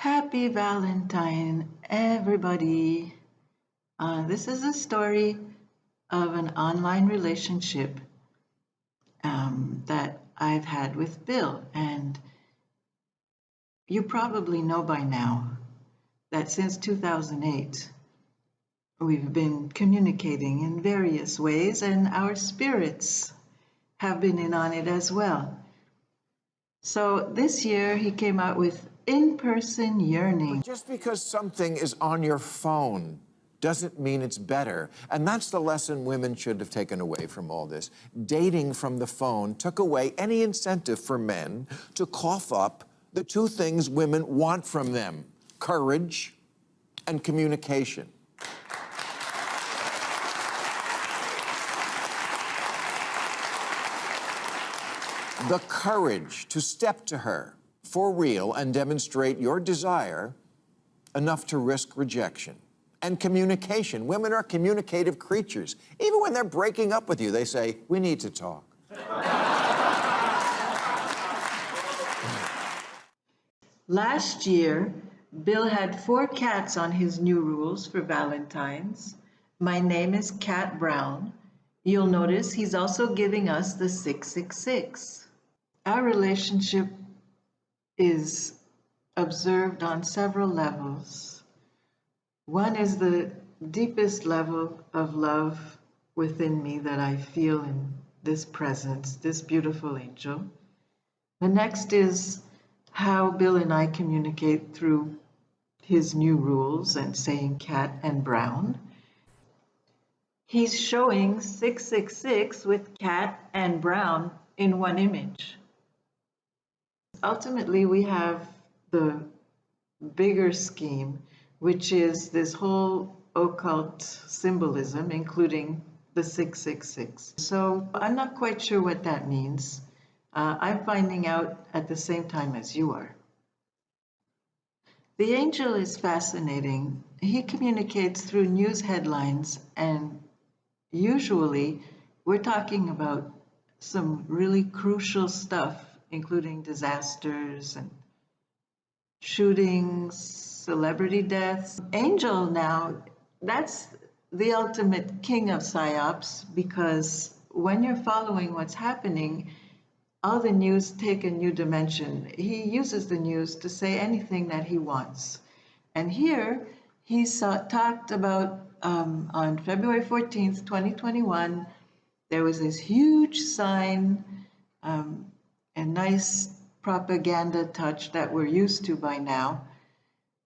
Happy Valentine, everybody. Uh, this is a story of an online relationship um, that I've had with Bill. And you probably know by now that since 2008, we've been communicating in various ways, and our spirits have been in on it as well. So this year, he came out with in person yearning. Just because something is on your phone doesn't mean it's better. And that's the lesson women should have taken away from all this. Dating from the phone took away any incentive for men to cough up the two things women want from them courage and communication. The courage to step to her for real and demonstrate your desire enough to risk rejection. And communication. Women are communicative creatures. Even when they're breaking up with you, they say, we need to talk. Last year, Bill had four cats on his new rules for Valentine's. My name is Cat Brown. You'll notice he's also giving us the 666. Our relationship is observed on several levels. One is the deepest level of love within me that I feel in this presence, this beautiful angel. The next is how Bill and I communicate through his new rules and saying cat and brown. He's showing 666 with cat and brown in one image ultimately we have the bigger scheme, which is this whole occult symbolism, including the 666. So I'm not quite sure what that means. Uh, I'm finding out at the same time as you are. The angel is fascinating. He communicates through news headlines, and usually we're talking about some really crucial stuff including disasters and shootings, celebrity deaths. Angel now, that's the ultimate king of psyops because when you're following what's happening, all the news take a new dimension. He uses the news to say anything that he wants. And here he saw, talked about um, on February 14th, 2021, there was this huge sign um, a nice propaganda touch that we're used to by now.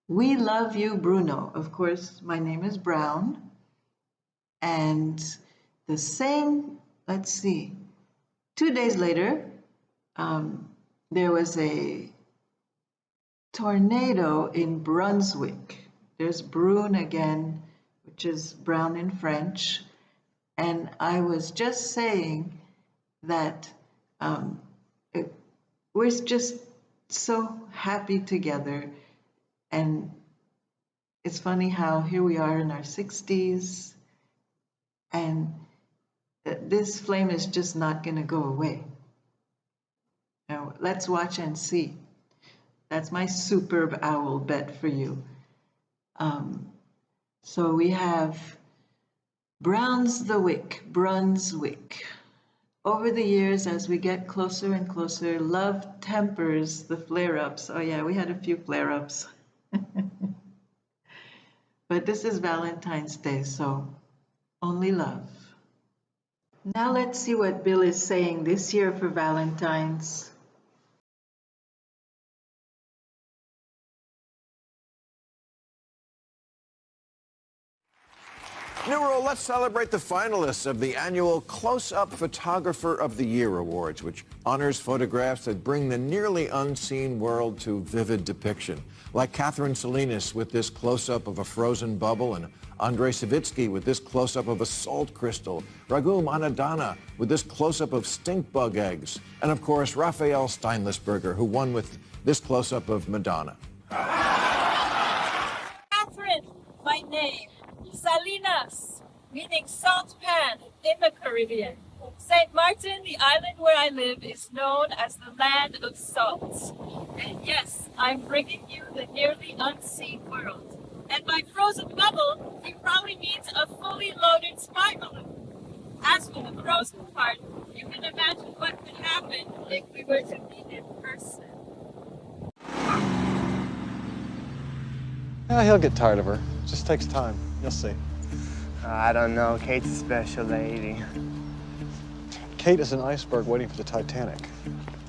We love you, Bruno. Of course, my name is Brown. And the same, let's see, two days later, um, there was a tornado in Brunswick. There's Brune again, which is brown in French. And I was just saying that um, we're just so happy together. And it's funny how here we are in our 60s and this flame is just not going to go away. Now, let's watch and see. That's my superb owl bet for you. Um, so we have Browns the Wick, Brunswick. Over the years, as we get closer and closer, love tempers the flare-ups. Oh yeah, we had a few flare-ups. but this is Valentine's Day, so only love. Now let's see what Bill is saying this year for Valentine's. Numero, let's celebrate the finalists of the annual Close-Up Photographer of the Year Awards, which honors photographs that bring the nearly unseen world to vivid depiction. Like Catherine Salinas with this close-up of a frozen bubble and Andrei Savitsky with this close-up of a salt crystal, Raghuram Annadhana with this close-up of stink bug eggs, and of course, Raphael Steinlisberger, who won with this close-up of Madonna. Catherine, my name. Salinas, meaning salt pan in the Caribbean. St. Martin, the island where I live, is known as the land of salt. And yes, I'm bringing you the nearly unseen world. And by frozen bubble, he probably means a fully loaded spy balloon. As for the frozen part, you can imagine what could happen if we were to meet in person. Yeah, he'll get tired of her. Just takes time. You'll see. I don't know. Kate's a special lady. Kate is an iceberg waiting for the Titanic.